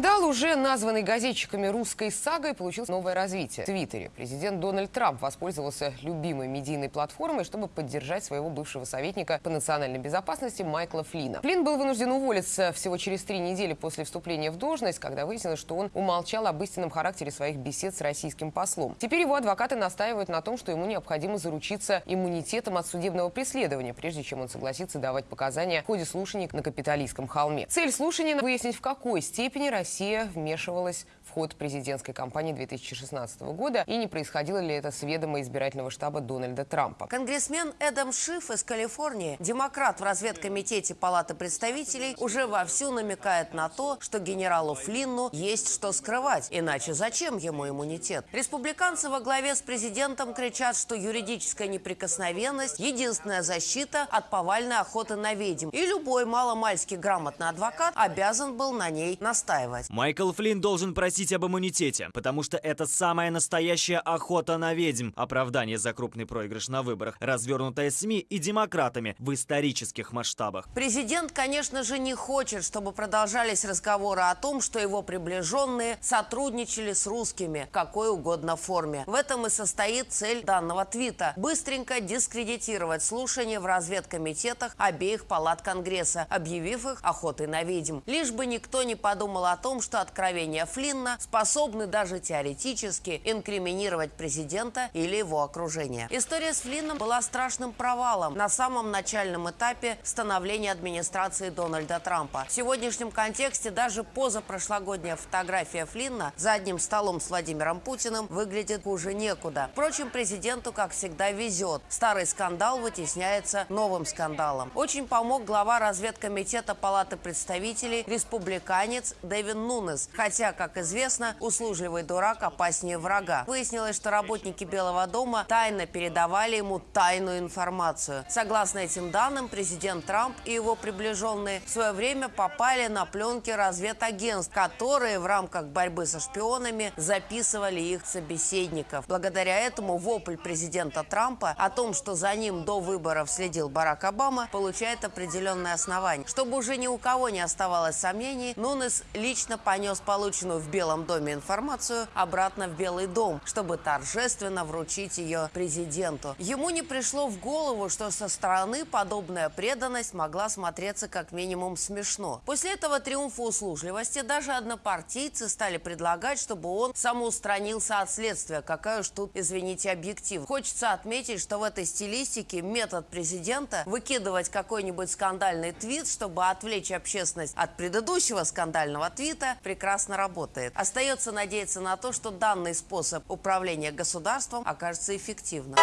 Скандал, уже названный газетчиками русской сагой, получил новое развитие. В Твиттере президент Дональд Трамп воспользовался любимой медийной платформой, чтобы поддержать своего бывшего советника по национальной безопасности Майкла Флина. Флин был вынужден уволиться всего через три недели после вступления в должность, когда выяснилось, что он умолчал об истинном характере своих бесед с российским послом. Теперь его адвокаты настаивают на том, что ему необходимо заручиться иммунитетом от судебного преследования, прежде чем он согласится давать показания в ходе слушаний на Капитолийском холме. Цель слушаний – выяснить, в какой степени Россия вмешивалась в ход президентской кампании 2016 года и не происходило ли это с ведома избирательного штаба Дональда Трампа. Конгрессмен Эдам Шиф из Калифорнии, демократ в разведкомитете Палаты представителей, уже вовсю намекает на то, что генералу Флинну есть что скрывать, иначе зачем ему иммунитет? Республиканцы во главе с президентом кричат, что юридическая неприкосновенность – единственная защита от повальной охоты на ведьм, и любой маломальски грамотный адвокат обязан был на ней настаивать. Майкл Флинн должен просить об иммунитете, потому что это самая настоящая охота на ведьм. Оправдание за крупный проигрыш на выборах, развернутое СМИ и демократами в исторических масштабах. Президент, конечно же, не хочет, чтобы продолжались разговоры о том, что его приближенные сотрудничали с русскими в какой угодно форме. В этом и состоит цель данного твита – быстренько дискредитировать слушания в разведкомитетах обеих палат Конгресса, объявив их охотой на ведьм. Лишь бы никто не подумал о том, что откровения Флинна способны даже теоретически инкриминировать президента или его окружение. История с Флинном была страшным провалом на самом начальном этапе становления администрации Дональда Трампа. В сегодняшнем контексте даже позапрошлогодняя фотография Флинна за одним столом с Владимиром Путиным выглядит хуже некуда. Впрочем, президенту, как всегда, везет. Старый скандал вытесняется новым скандалом. Очень помог глава разведкомитета Палаты представителей, республиканец Дэвин Нунес. Хотя, как известно, услужливый дурак опаснее врага. Выяснилось, что работники Белого дома тайно передавали ему тайную информацию. Согласно этим данным, президент Трамп и его приближенные в свое время попали на пленки разведагентств, которые в рамках борьбы со шпионами записывали их собеседников. Благодаря этому вопль президента Трампа о том, что за ним до выборов следил Барак Обама, получает определенное основание. Чтобы уже ни у кого не оставалось сомнений, Нунес лично понес полученную в Белом доме информацию обратно в Белый дом, чтобы торжественно вручить ее президенту. Ему не пришло в голову, что со стороны подобная преданность могла смотреться как минимум смешно. После этого триумфа услужливости даже однопартийцы стали предлагать, чтобы он самоустранился от следствия. Какая уж тут, извините, объектив. Хочется отметить, что в этой стилистике метод президента выкидывать какой-нибудь скандальный твит, чтобы отвлечь общественность от предыдущего скандального твита, прекрасно работает. Остается надеяться на то, что данный способ управления государством окажется эффективным.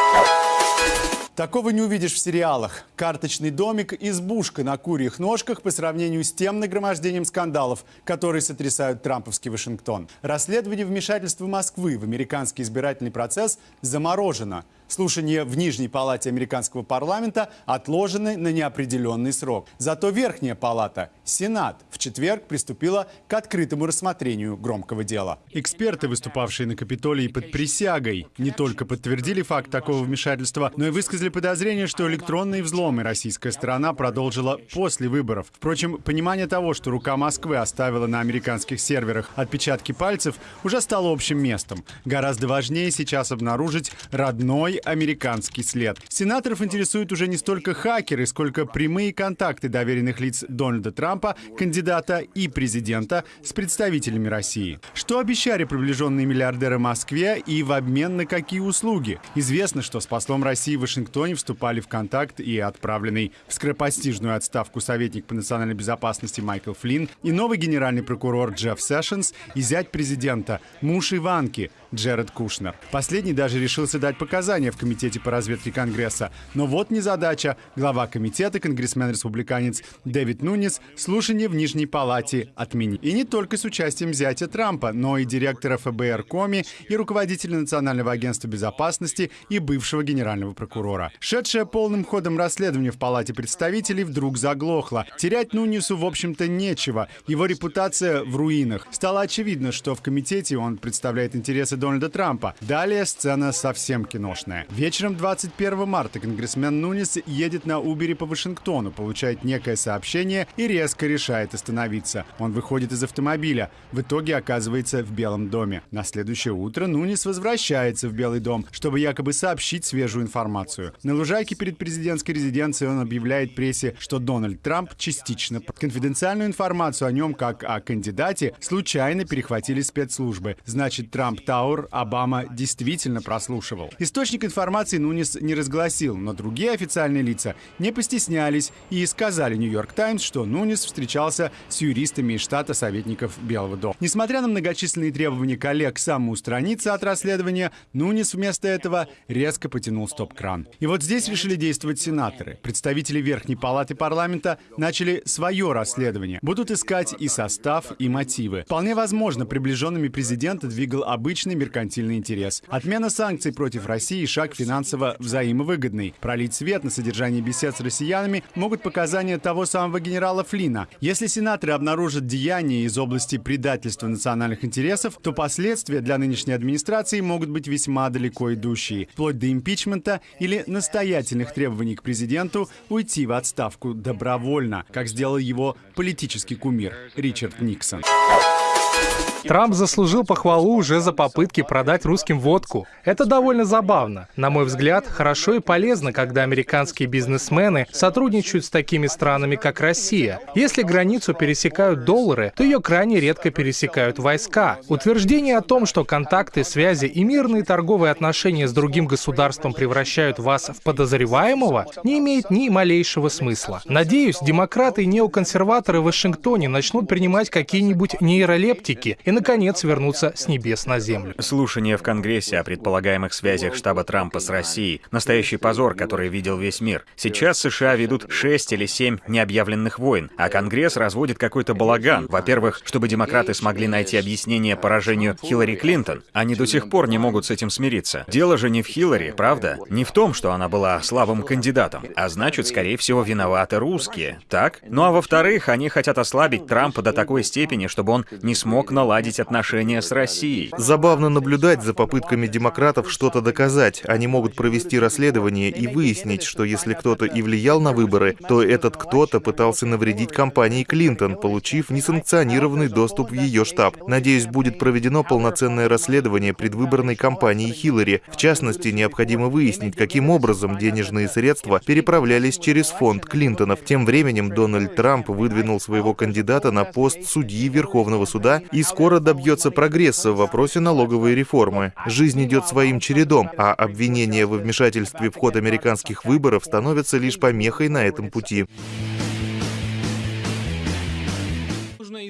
Такого не увидишь в сериалах. Карточный домик, избушка на курьих ножках по сравнению с тем нагромождением скандалов, которые сотрясают трамповский Вашингтон. Расследование вмешательства Москвы в американский избирательный процесс заморожено. Слушания в Нижней палате американского парламента отложены на неопределенный срок. Зато Верхняя палата, Сенат, в четверг приступила к открытому рассмотрению громкого дела. Эксперты, выступавшие на Капитолии под присягой, не только подтвердили факт такого вмешательства, но и высказали подозрение, что электронные взломы российская сторона продолжила после выборов. Впрочем, понимание того, что рука Москвы оставила на американских серверах отпечатки пальцев, уже стало общим местом. Гораздо важнее сейчас обнаружить родной американский след. Сенаторов интересуют уже не столько хакеры, сколько прямые контакты доверенных лиц Дональда Трампа, кандидата и президента с представителями России. Что обещали приближенные миллиардеры Москве и в обмен на какие услуги? Известно, что с послом России в Вашингтоне вступали в контакт и отправленный в скоропостижную отставку советник по национальной безопасности Майкл Флинн и новый генеральный прокурор Джефф Сэшенс и зять президента, муж Иванки Джеред Кушнер. Последний даже решился дать показания в Комитете по разведке Конгресса. Но вот незадача. Глава комитета, конгрессмен-республиканец Дэвид Нунис, слушание в Нижней Палате отменил. И не только с участием зятя Трампа, но и директора ФБР Коми и руководителя Национального агентства безопасности и бывшего генерального прокурора. Шедшее полным ходом расследование в Палате представителей вдруг заглохло. Терять Нунису, в общем-то, нечего. Его репутация в руинах. Стало очевидно, что в комитете он представляет интересы Дональда Трампа. Далее сцена совсем киношная. Вечером 21 марта конгрессмен Нунис едет на Убере по Вашингтону, получает некое сообщение и резко решает остановиться. Он выходит из автомобиля. В итоге оказывается в Белом доме. На следующее утро Нунис возвращается в Белый дом, чтобы якобы сообщить свежую информацию. На лужайке перед президентской резиденцией он объявляет прессе, что Дональд Трамп частично конфиденциальную информацию о нем как о кандидате случайно перехватили спецслужбы. Значит, Трамп Тауэр Обама действительно прослушивал. Источник информации Нунис не разгласил, но другие официальные лица не постеснялись и сказали Нью-Йорк Таймс, что Нунис встречался с юристами из штата советников Белого дома. Несмотря на многочисленные требования коллег самоустраниться от расследования, Нунис вместо этого резко потянул стоп-кран. И вот здесь решили действовать сенаторы. Представители Верхней Палаты парламента начали свое расследование. Будут искать и состав, и мотивы. Вполне возможно, приближенными президента двигал обычный меркантильный интерес. Отмена санкций против России – шаг финансово взаимовыгодный. Пролить свет на содержание бесед с россиянами могут показания того самого генерала Флина. Если сенаторы обнаружат деяния из области предательства национальных интересов, то последствия для нынешней администрации могут быть весьма далеко идущие, вплоть до импичмента или настоятельных требований к президенту уйти в отставку добровольно, как сделал его политический кумир Ричард Никсон. Трамп заслужил похвалу уже за попытки продать русским водку. Это довольно забавно. На мой взгляд, хорошо и полезно, когда американские бизнесмены сотрудничают с такими странами, как Россия. Если границу пересекают доллары, то ее крайне редко пересекают войска. Утверждение о том, что контакты, связи и мирные торговые отношения с другим государством превращают вас в подозреваемого, не имеет ни малейшего смысла. Надеюсь, демократы и неоконсерваторы в Вашингтоне начнут принимать какие-нибудь нейролептики и, наконец, вернуться с небес на землю. Слушание в Конгрессе о предполагаемых связях штаба Трампа с Россией — настоящий позор, который видел весь мир. Сейчас США ведут шесть или семь необъявленных войн, а Конгресс разводит какой-то балаган. Во-первых, чтобы демократы смогли найти объяснение поражению Хиллари Клинтон. Они до сих пор не могут с этим смириться. Дело же не в Хиллари, правда? Не в том, что она была слабым кандидатом, а значит, скорее всего, виноваты русские. Так? Ну а во-вторых, они хотят ослабить Трампа до такой степени, чтобы он не смог наладить отношения с Россией. Забавно наблюдать за попытками демократов что-то доказать. Они могут провести расследование и выяснить, что если кто-то и влиял на выборы, то этот кто-то пытался навредить компании Клинтон, получив несанкционированный доступ в ее штаб. Надеюсь, будет проведено полноценное расследование предвыборной кампании Хиллари. В частности, необходимо выяснить, каким образом денежные средства переправлялись через фонд Клинтонов. Тем временем Дональд Трамп выдвинул своего кандидата на пост судьи Верховного суда и скоро добьется прогресса в вопросе налоговой реформы. Жизнь идет своим чередом, а обвинения во вмешательстве в ход американских выборов становятся лишь помехой на этом пути.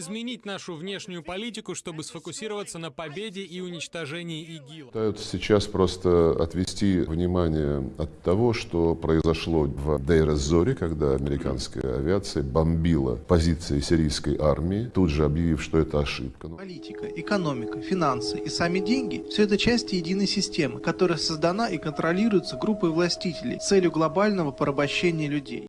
Изменить нашу внешнюю политику, чтобы сфокусироваться на победе и уничтожении ИГИЛ. Пытаются сейчас просто отвести внимание от того, что произошло в Дейр-эз-Зоре, когда американская авиация бомбила позиции сирийской армии, тут же объявив, что это ошибка. Политика, экономика, финансы и сами деньги – все это части единой системы, которая создана и контролируется группой властителей с целью глобального порабощения людей.